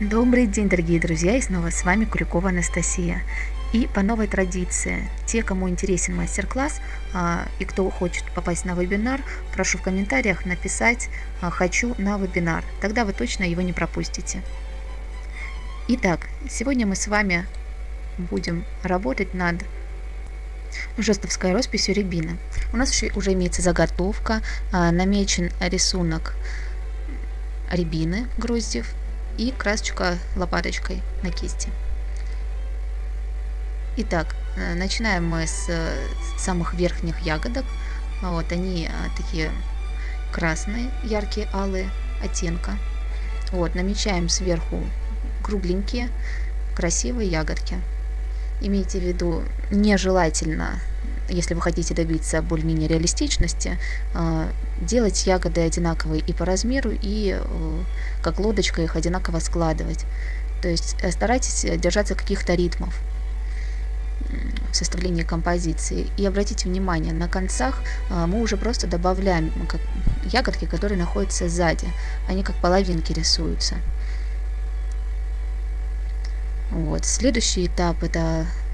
Добрый день, дорогие друзья, и снова с вами Куликова Анастасия. И по новой традиции, те, кому интересен мастер-класс а, и кто хочет попасть на вебинар, прошу в комментариях написать а, «Хочу на вебинар», тогда вы точно его не пропустите. Итак, сегодня мы с вами будем работать над жестовской росписью рябины. У нас уже имеется заготовка, а, намечен рисунок рябины гроздев и красочка лопаточкой на кисти. Итак, э, начинаем мы с э, самых верхних ягодок. Вот они э, такие красные, яркие, алые оттенка. Вот, намечаем сверху кругленькие, красивые ягодки. Имейте в виду, нежелательно если вы хотите добиться более-менее реалистичности, а, делать ягоды одинаковые и по размеру, и э, как лодочка их одинаково складывать. То есть э, старайтесь держаться каких-то ритмов в составлении композиции. И обратите внимание, на концах мы уже просто добавляем ягодки, которые находятся сзади. Они как половинки рисуются. Вот. Следующий этап это Э,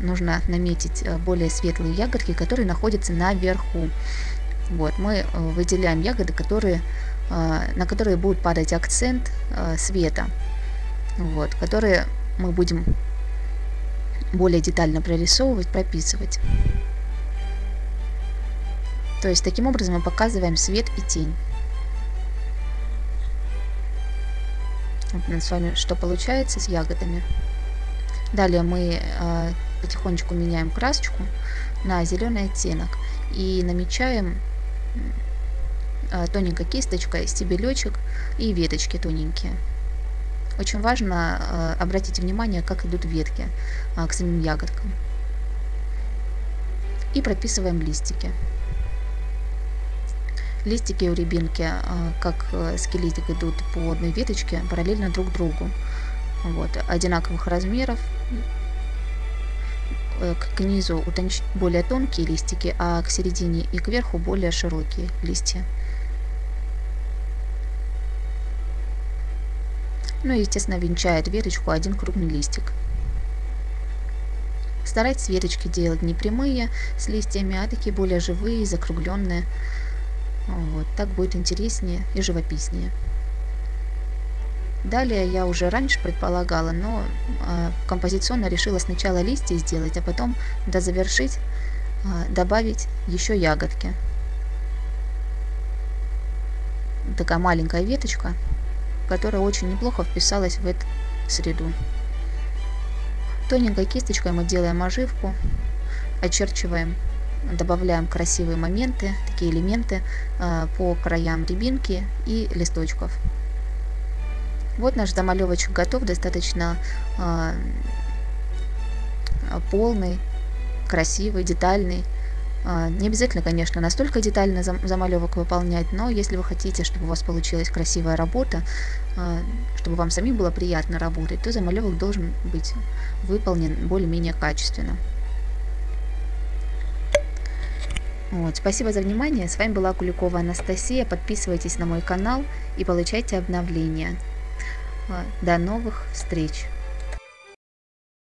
нужно наметить э, более светлые ягодки, которые находятся наверху. Вот, мы э, выделяем ягоды, которые, на которые будет падать акцент света, вот, которые мы будем более детально прорисовывать, прописывать. То есть таким образом мы показываем свет и тень. Вот у нас с вами что получается с ягодами. Далее мы э, потихонечку меняем красочку на зеленый оттенок и намечаем э, тоненькой кисточкой стебелечек и веточки тоненькие. Очень важно э, обратить внимание, как идут ветки к самим ягодкам. И прописываем листики. Листики у рябинки, как э, скелетик, идут по одной веточке параллельно друг другу вот, одинаковых размеров. Э, к низу утонч... более тонкие листики, а к середине и к верху более широкие листья. Ну и, естественно, венчает веточку один крупный листик. Старайтесь веточки делать не прямые с листьями, а такие более живые, закругленные. Вот, так будет интереснее и живописнее. Далее я уже раньше предполагала, но э, композиционно решила сначала листья сделать, а потом дозавершить, э, добавить еще ягодки. Такая маленькая веточка, которая очень неплохо вписалась в эту среду. Тоненькой кисточкой мы делаем оживку, очерчиваем, добавляем красивые моменты, такие элементы э, по краям рябинки и листочков. Вот наш замалевочек готов, достаточно э, полный, красивый, детальный. Э, не обязательно, конечно, настолько детально зам замалевок выполнять, но если вы хотите, чтобы у вас получилась красивая работа, э, чтобы вам самим было приятно работать, то замалевок должен быть выполнен более-менее качественно. Вот, спасибо за внимание. С вами была Куликова Анастасия. Подписывайтесь на мой канал и получайте обновления. До новых встреч!